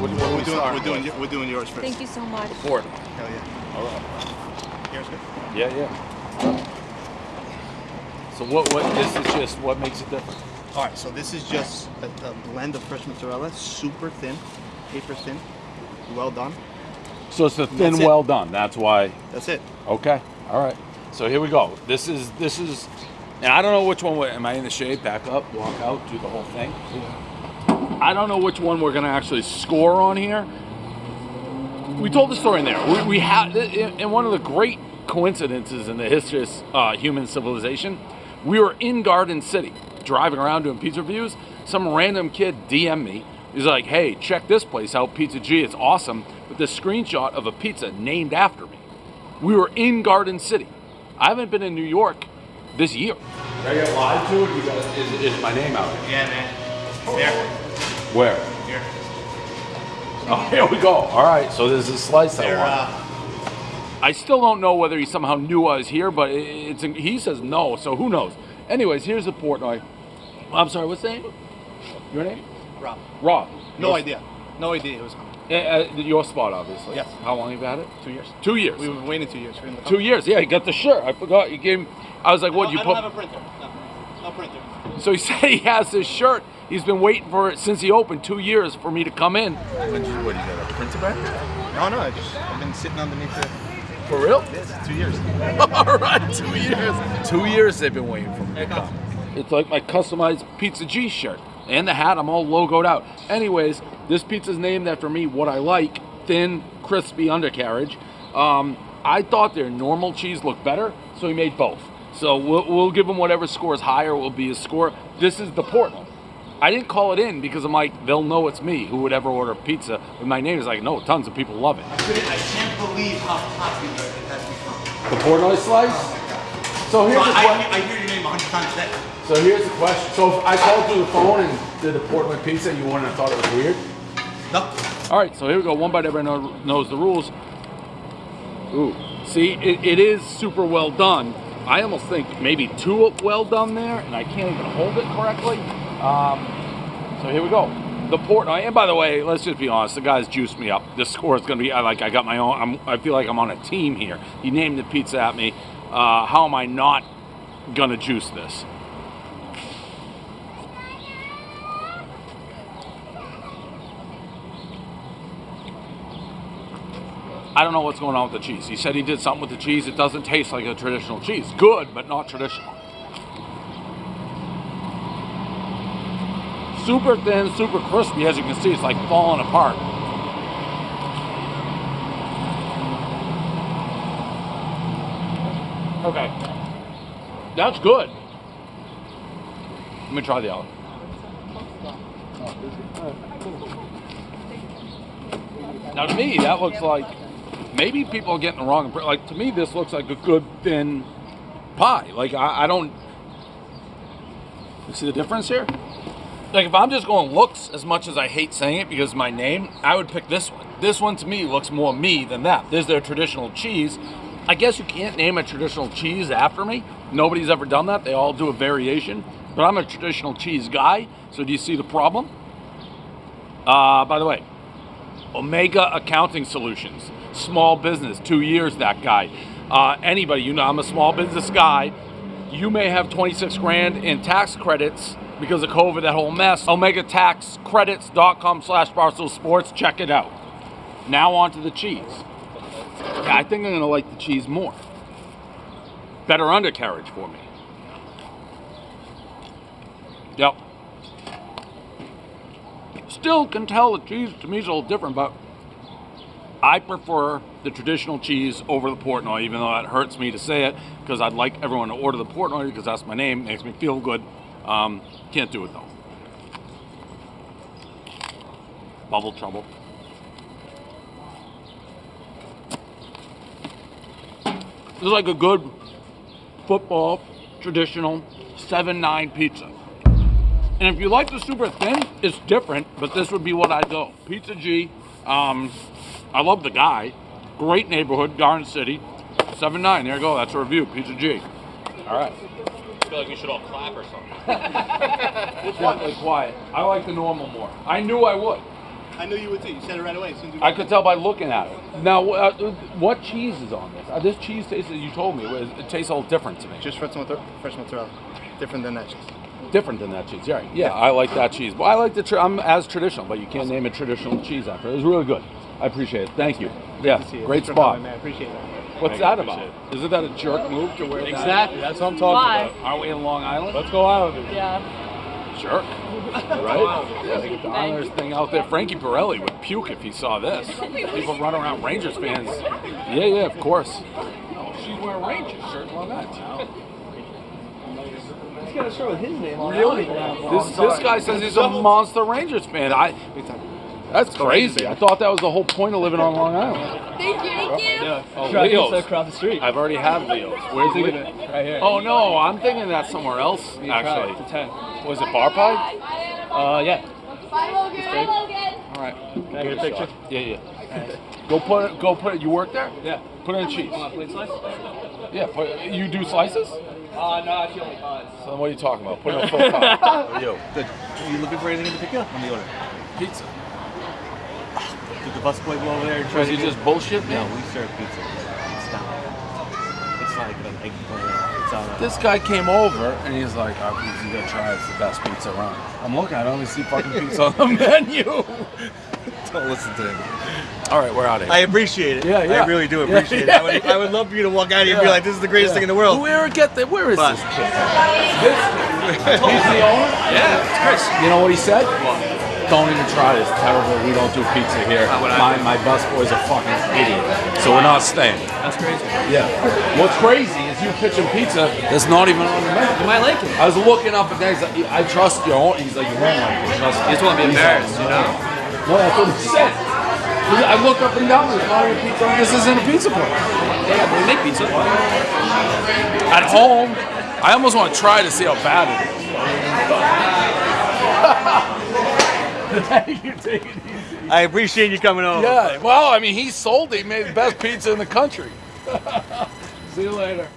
What, what are we We're doing, starting we're doing, with? we're doing yours first. Thank you so much. Port. Hell yeah. All right. Yours good? Yeah, yeah. So what? What? This is just what makes it different. All right, so this is just a, a blend of fresh mozzarella, super thin, paper thin, well done. So it's the thin, it. well done. That's why. That's it. Okay. All right. So here we go. This is this is, and I don't know which one. Am I in the shade? Back up, walk out, do the whole thing. I don't know which one we're gonna actually score on here. We told the story in there. We, we had in in one of the great coincidences in the history of uh, human civilization. We were in Garden City, driving around doing pizza reviews. Some random kid DM me. He's like, "Hey, check this place out, Pizza G. It's awesome." With this screenshot of a pizza named after me. We were in Garden City. I haven't been in New York this year. Did I get lied to? You got, is, is my name out? Yeah, man. There. Where? Here. Oh, here we go. All right, so there's a slice I want. uh, I still don't know whether he somehow knew I was here, but it's he says no, so who knows? Anyways, here's the Portnoy. I'm sorry, what's the name? Your name? Rob. Rob. No idea. No idea it was coming. Uh, your spot, obviously. Yes. How long have you had it? Two years. Two years. We've been waiting two years. We're in the Two years. Yeah, he got the shirt. I forgot you gave. him- I was like, what? You I You don't put. have a printer. No, no printer. So he said he has this shirt. He's been waiting for it since he opened two years for me to come in. What, you, what, you got a printer back there? No, no, I just I've been sitting underneath the For real? this two years. All right, two years. Two years they've been waiting for me to come. It's like my customized Pizza G shirt. And the hat, I'm all logoed out. Anyways, this pizza's named after me, what I like, thin, crispy undercarriage. Um, I thought their normal cheese looked better, so we made both. So we'll, we'll give them whatever score is higher will be his score. This is the Portnoy. I didn't call it in because I'm like, they'll know it's me who would ever order pizza with my name. Is like, no, tons of people love it. I can't believe how popular it has become. The Portnoy slice? Oh so here's the I, question. I, I hear your name a hundred times a day. So here's the question. So if I called through the phone and did the Portnoy pizza, you wouldn't have thought it was weird? No. All right, so here we go. One bite, everyone know- knows the rules. Ooh, see, it, it is super well done. I almost think maybe too well done there, and I can't even hold it correctly. Um, so here we go. The port, and by the way, let's just be honest. The guys juiced me up. This score is going to be I like I got my own. I'm, I feel like I'm on a team here. He named the pizza at me. Uh, how am I not gonna juice this? I don't know what's going on with the cheese. He said he did something with the cheese. It doesn't taste like a traditional cheese. Good, but not traditional. Super thin, super crispy. As you can see, it's like falling apart. Okay. That's good. Let me try the other. Now to me, that looks like maybe people are getting the wrong. impre- Like to me, this looks like a good thin pie. Like I, I don't. You see the difference here? Like if I'm just going looks as much as I hate saying it because my name, I would pick this one. This one to me looks more me than that. There's their traditional cheese. I guess you can't name a traditional cheese after me. Nobody's ever done that. They all do a variation. But I'm a traditional cheese guy. So do you see the problem? Uh, by the way, Omega Accounting Solutions, small business, two years that guy. Uh, anybody, you know, I'm a small business guy. You may have 26 grand in tax credits because of COVID, that whole mess. OmegaTaxCredits.com slash Barstool Sports. Check it out. Now on to the cheese. Yeah, I think I'm gonna like the cheese more. Better undercarriage for me. Yep. Still can tell the cheese to me is a little different, but I prefer the traditional cheese over the Portnoy, even though it hurts me to say it, because I'd like everyone to order the Portnoy because that's my name, makes me feel good. Um, can't do it though. Bubble trouble. This is like a good football traditional 7-9 pizza. And if you like the super thin, it's different, but this would be what I'd go. Pizza G. Um, I love the guy. Great neighborhood, Garden City. 7-9, there you go. That's a review. Pizza G. All right. I feel like we should all clap or something. Definitely quiet. I like the normal more. I knew I would. I knew you would too. You said it right away. As soon as you I could tell by looking at it. Now, uh, what cheese is on this? Uh, this cheese tastes, you told me, it, it tastes a little different to me. Just fresh mozzarella. Fresh mozzarella. Different than that cheese. different than that cheese. Yeah, yeah, I like that cheese. Well, I like the. Tra- I'm as traditional, but you can't name a traditional cheese after. it. It was really good. I appreciate it. Thank you. Yeah, See you. great Thanks spot. coming, man. Appreciate it. What's that about? Isn't that a jerk move to wear that? Exactly. That's what I'm talking Why? about. Are we in Long Island? Let's go Islanders. Yeah. Jerk. Right? Yeah, the Islanders thing out there. Frankie Borrelli would puke if he saw this. People run around Rangers fans. Yeah, yeah, of course. Oh, she's wearing Rangers shirt on that. He's got a shirt with his name on it. Really? it. This, this guy says he's a monster Rangers fan. I. That's crazy. I thought that was the whole point of living on Long Island. Thank you. Thank you. Yeah. Oh, Try Leo's. across the street. I've already had Leo's. Where's Thinking Leo? it right here. Oh no, I'm thinking that's somewhere else. You. Actually, It's a ten. was it bar pie? Uh, yeah. Bye, Logan. Bye, Logan. All right. Can I get a picture? Yeah, yeah. Go put it. Go put it. You work there? Yeah. Put it in cheese. Want a plate slice? Yeah. Put, you do slices? Uh, no, actually only pies. So what are you talking about? Put it in a full pie. Yo, Good. Are you looking for anything in particular? Let the order. Pizza. Did the busboy go over there and try Was to he just bullshit me? No, we serve pizza. It's not. It's like an eggplant. It's on. This guy came over and he's like, "Oh, pizza you gotta try. It's the best pizza around." I'm looking. I don't even see fucking pizza on the menu. Don't listen to him. All right, we're out of here. I appreciate it. Yeah, yeah. I really do appreciate yeah, it. I would, yeah. I would love for you to walk out of here and be like, "This is the greatest thing in the world." Where get the? Where is But- this kid? This, he's the owner. Yeah, it's Chris. You know what he said? Don't even try this. Terrible. We don't do pizza here. My my bus boy's a fucking idiot. So we're not staying. That's crazy. Yeah. What's crazy is you pitching pizza that's not even on the menu. You might like it. I was looking up and. He's like, I trust your you. He's like, you won't like it. Trust. You just wanna be embarrassed, you know? No, that's what he said. I looked up and down. There's not even pizza. This isn't a pizza place. Yeah, we make pizza. At home, I almost want to try to see how bad it is. you take it easy. I appreciate you coming over. Yeah, well, I mean, he sold it. He made the best pizza in the country. See you later.